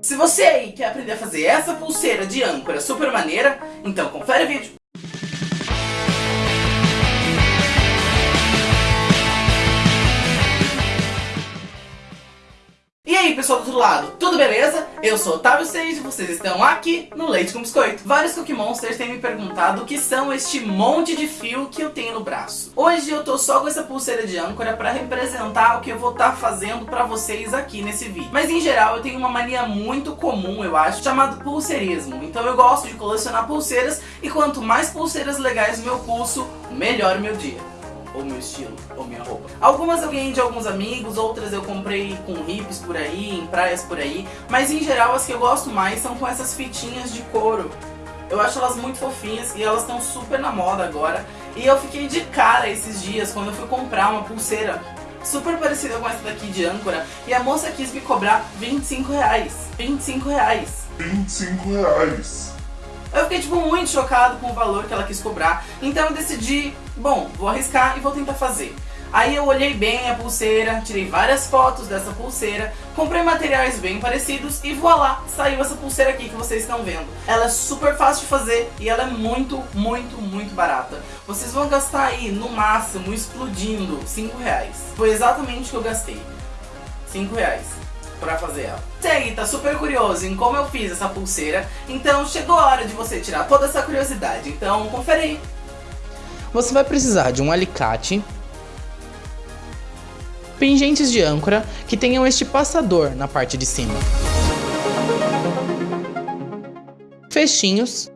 Se você aí quer aprender a fazer essa pulseira de âncora super maneira, então confere o vídeo. Lado, tudo beleza? Eu sou Otávio Sage e vocês estão aqui no Leite com Biscoito. Vários Cookie Monsters têm me perguntado o que são este monte de fio que eu tenho no braço. Hoje eu tô só com essa pulseira de âncora para representar o que eu vou estar tá fazendo para vocês aqui nesse vídeo. Mas em geral eu tenho uma mania muito comum, eu acho, chamado pulseirismo. Então eu gosto de colecionar pulseiras e quanto mais pulseiras legais no meu pulso, melhor meu dia ou meu estilo, ou minha roupa. Algumas eu ganhei de alguns amigos, outras eu comprei com hips por aí, em praias por aí, mas em geral as que eu gosto mais são com essas fitinhas de couro. Eu acho elas muito fofinhas e elas estão super na moda agora. E eu fiquei de cara esses dias quando eu fui comprar uma pulseira super parecida com essa daqui de âncora e a moça quis me cobrar 25 reais. 25 reais. 25 reais. Eu fiquei, tipo, muito chocado com o valor que ela quis cobrar. Então eu decidi, bom, vou arriscar e vou tentar fazer. Aí eu olhei bem a pulseira, tirei várias fotos dessa pulseira, comprei materiais bem parecidos e voilá, saiu essa pulseira aqui que vocês estão vendo. Ela é super fácil de fazer e ela é muito, muito, muito barata. Vocês vão gastar aí, no máximo, explodindo, 5 reais. Foi exatamente o que eu gastei. 5 reais pra fazer ela. Você aí tá super curioso em como eu fiz essa pulseira, então chegou a hora de você tirar toda essa curiosidade, então confere aí. Você vai precisar de um alicate, pingentes de âncora que tenham este passador na parte de cima, fechinhos,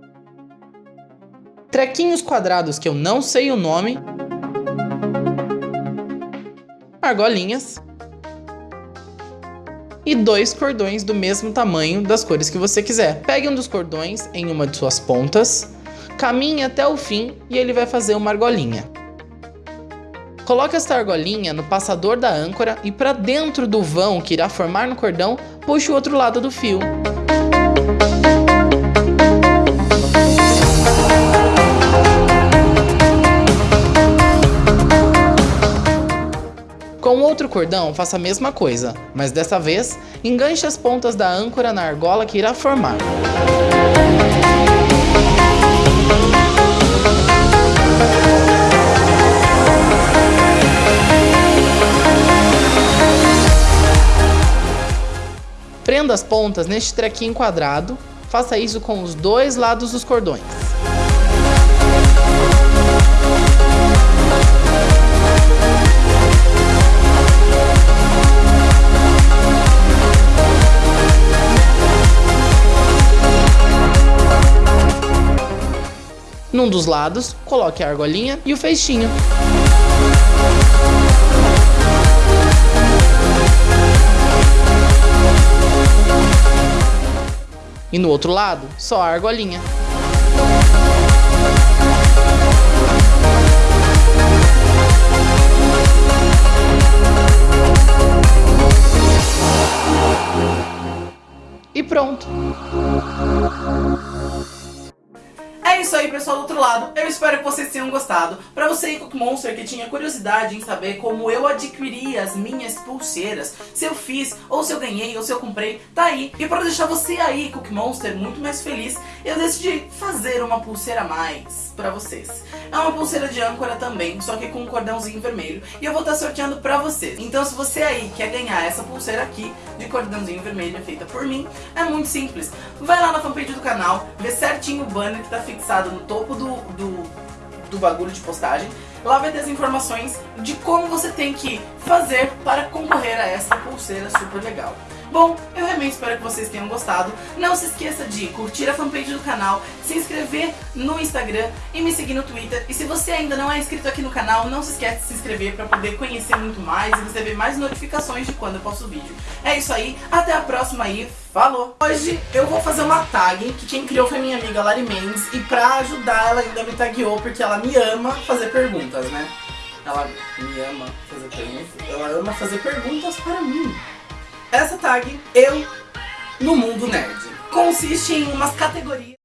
trequinhos quadrados que eu não sei o nome, argolinhas, e dois cordões do mesmo tamanho das cores que você quiser. Pegue um dos cordões em uma de suas pontas, caminhe até o fim e ele vai fazer uma argolinha. Coloque esta argolinha no passador da âncora e para dentro do vão que irá formar no cordão, puxe o outro lado do fio. Com outro cordão, faça a mesma coisa, mas dessa vez, enganche as pontas da âncora na argola que irá formar. Prenda as pontas neste trequinho quadrado, faça isso com os dois lados dos cordões. Num dos lados, coloque a argolinha e o feixinho. E no outro lado, só a argolinha. E pronto! Isso aí, pessoal do outro lado. Eu espero que vocês tenham gostado. Pra você aí, Monster, que tinha curiosidade em saber como eu adquiri as minhas pulseiras, se eu fiz, ou se eu ganhei, ou se eu comprei, tá aí. E pra deixar você aí, Cook Monster, muito mais feliz, eu decidi fazer uma pulseira a mais pra vocês. É uma pulseira de âncora também, só que com um cordãozinho vermelho. E eu vou estar tá sorteando pra vocês. Então se você aí quer ganhar essa pulseira aqui, de cordãozinho vermelho, feita por mim, é muito simples. Vai lá na fanpage do canal, vê certinho o banner que tá fixado fixado no topo do, do, do bagulho de postagem. Lá vai ter as informações de como você tem que fazer para concorrer a essa pulseira super legal. Bom, eu realmente espero que vocês tenham gostado. Não se esqueça de curtir a fanpage do canal, se inscrever no Instagram e me seguir no Twitter. E se você ainda não é inscrito aqui no canal, não se esqueça de se inscrever para poder conhecer muito mais e receber mais notificações de quando eu posto vídeo. É isso aí, até a próxima aí, falou! Hoje eu vou fazer uma tag que quem criou foi minha amiga Lari Mendes e pra ajudar ela ainda me tagueou porque ela me ama fazer perguntas, né? Ela me ama fazer perguntas, ela ama fazer perguntas para mim. Essa tag, eu no mundo nerd, consiste em umas categorias